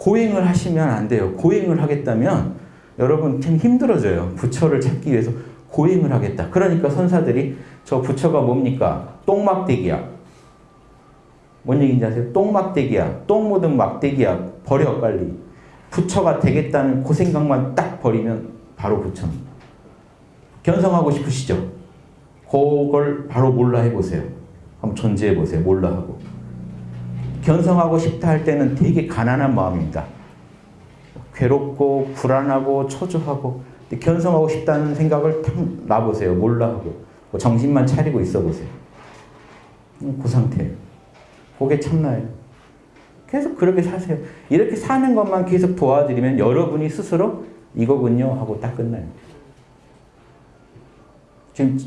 고행을 하시면 안 돼요. 고행을 하겠다면 여러분 참 힘들어져요. 부처를 찾기 위해서 고행을 하겠다. 그러니까 선사들이 저 부처가 뭡니까? 똥막대기야. 뭔 얘기인지 아세요? 똥막대기야. 똥 묻은 막대기야. 버려 빨리. 부처가 되겠다는 그 생각만 딱 버리면 바로 부처입니다. 견성하고 싶으시죠? 그걸 바로 몰라 해보세요. 한번 존재해보세요. 몰라 하고. 견성하고 싶다 할 때는 되게 가난한 마음입니다. 괴롭고 불안하고 초조하고 견성하고 싶다는 생각을 탁 놔보세요. 몰라 하고 뭐 정신만 차리고 있어 보세요. 그 상태예요. 그게 참나예요. 계속 그렇게 사세요. 이렇게 사는 것만 계속 도와드리면 여러분이 스스로 이거군요 하고 딱 끝나요. 지금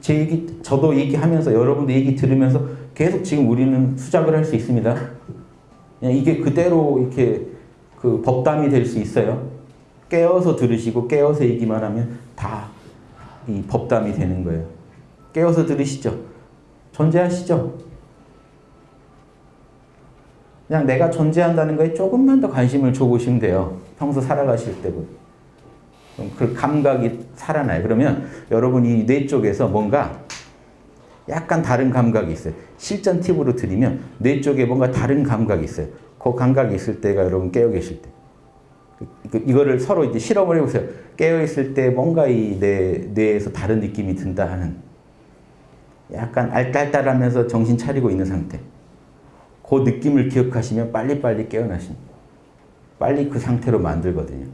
제 얘기 저도 얘기하면서 여러분도 얘기 들으면서 계속 지금 우리는 수작을 할 수 있습니다. 이게 그대로 이렇게 그 법담이 될 수 있어요. 깨어서 들으시고 깨어서 얘기만 하면 다 이 법담이 되는 거예요. 깨어서 들으시죠. 존재하시죠. 그냥 내가 존재한다는 거에 조금만 더 관심을 줘보시면 돼요. 평소 살아가실 때보다. 그 감각이 살아나요. 그러면 여러분이 뇌 쪽에서 뭔가 약간 다른 감각이 있어요. 실전 팁으로 드리면 뇌 쪽에 뭔가 다른 감각이 있어요. 그 감각이 있을 때가 여러분 깨어 계실 때. 이거를 서로 이제 실험을 해보세요. 깨어 있을 때 뭔가 이 뇌, 뇌에서 다른 느낌이 든다 하는 약간 알딸딸하면서 정신 차리고 있는 상태. 그 느낌을 기억하시면 빨리빨리 깨어나십니다. 빨리 그 상태로 만들거든요.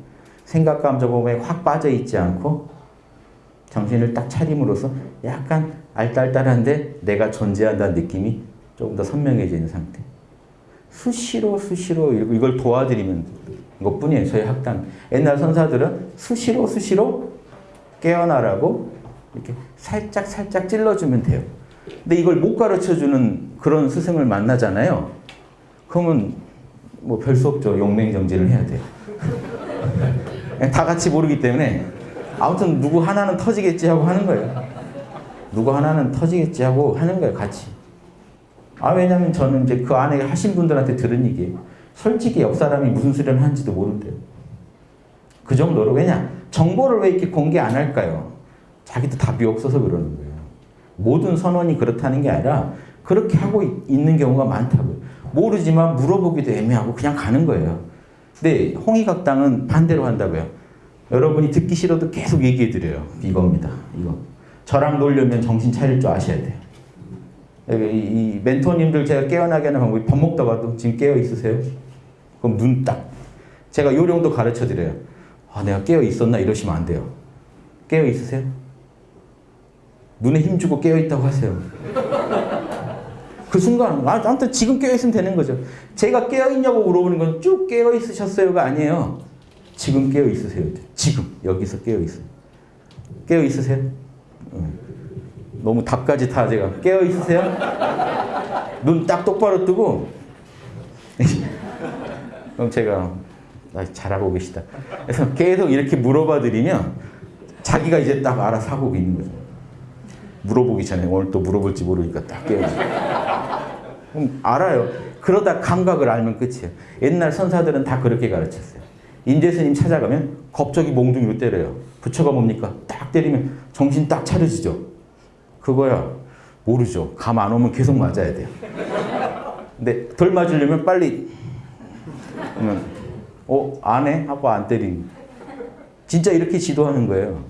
생각 감정 몸에 확 빠져 있지 않고 정신을 딱 차림으로써 약간 알딸딸한데 내가 존재한다는 느낌이 조금 더 선명해지는 상태. 수시로 수시로 이걸 도와드리면 것뿐이에요. 저희 학당. 옛날 선사들은 수시로 수시로 깨어나라고 이렇게 살짝 살짝 찔러주면 돼요. 근데 이걸 못 가르쳐주는 그런 스승을 만나잖아요. 그러면 뭐 별 수 없죠. 용맹정진을 해야 돼요. 다 같이 모르기 때문에 아무튼 누구 하나는 터지겠지 하고 하는 거예요. 누구 하나는 터지겠지 하고 하는 거예요. 같이. 아 왜냐면 저는 이제 그 안에 하신 분들한테 들은 얘기예요. 솔직히 옆 사람이 무슨 소리를 하는지도 모른대요. 그 정도로 왜냐 정보를 왜 이렇게 공개 안 할까요? 자기도 답이 없어서 그러는 거예요. 모든 선원이 그렇다는 게 아니라 그렇게 하고 있는 경우가 많다고요. 모르지만 물어보기도 애매하고 그냥 가는 거예요. 근데 홍익학당은 반대로 한다고요. 여러분이 듣기 싫어도 계속 얘기해 드려요. 이겁니다. 이거. 저랑 놀려면 정신 차릴 줄 아셔야 돼요. 이, 이 멘토님들 제가 깨어나게 하는 방법이 밥 먹다가도 지금 깨어 있으세요? 그럼 눈 딱. 제가 요령도 가르쳐 드려요. 아, 내가 깨어 있었나 이러시면 안 돼요. 깨어 있으세요? 눈에 힘주고 깨어 있다고 하세요. 그 순간, 아, 아무튼 지금 깨어 있으면 되는 거죠. 제가 깨어 있냐고 물어보는 건 쭉 깨어 있으셨어요가 아니에요. 지금 깨어 있으세요. 지금 여기서 깨어 있어요. 깨어 있으세요? 너무 답까지 다 제가 깨어 있으세요? 눈 딱 똑바로 뜨고 그럼 제가 아, 잘하고 계시다. 그래서 계속 이렇게 물어봐 드리면 자기가 이제 딱 알아서 하고 있는 거죠. 물어보기 전에 오늘 또 물어볼지 모르니까 딱 깨어지. 그럼 알아요. 그러다 감각을 알면 끝이에요. 옛날 선사들은 다 그렇게 가르쳤어요. 인재스님 찾아가면 겁적이 몽둥이로 때려요. 부처가 뭡니까? 딱 때리면 정신 딱 차려지죠. 그거야. 모르죠. 감 안 오면 계속 맞아야 돼요. 근데 덜 맞으려면 빨리 어? 안 해? 하고 안 때린 진짜 이렇게 지도하는 거예요.